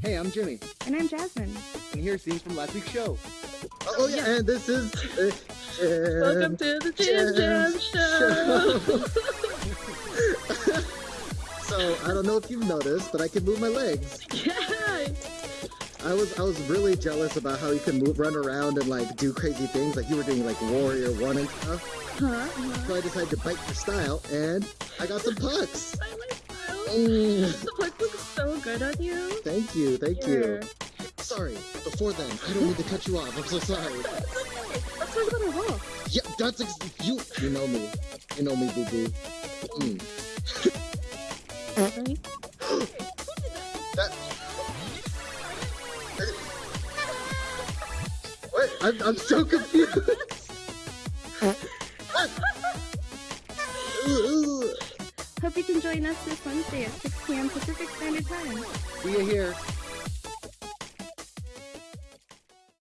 Hey, I'm Jimmy, And I'm Jasmine. and here's scenes from last week's show. Oh yeah, and this is. Uh, Welcome to the Jim Jam Show. so I don't know if you've noticed, but I can move my legs. yeah. I was I was really jealous about how you can move, run around and like do crazy things, like you were doing like Warrior One and stuff. Huh? So I decided to bite your style, and I got some pucks. I like style. The plug looks so good on you. thank you, thank Here. you. Sorry, before then, I don't mean to cut you off. I'm so sorry. Let's talk about our walk. Yeah, that's ex- you. You know me. You know me, boo boo. Mm. That. What? I'm, I'm so confused. Hope you can join us this Wednesday at 6 p.m. Pacific Standard Time. See you here.